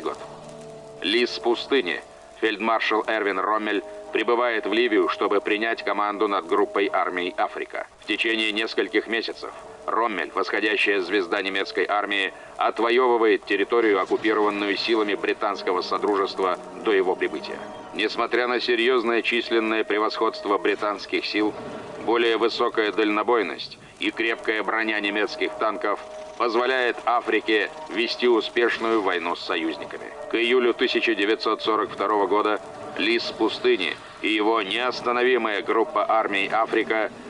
год. Лис пустыни. Фельдмаршал Эрвин Роммель прибывает в Ливию, чтобы принять команду над группой армий Африка. В течение нескольких месяцев Роммель, восходящая звезда немецкой армии, отвоевывает территорию, оккупированную силами британского содружества до его прибытия. Несмотря на серьезное численное превосходство британских сил, более высокая дальнобойность и крепкая броня немецких танков позволяет Африке вести успешную войну с союзниками. К июлю 1942 года Лис пустыни и его неостановимая группа армий Африка –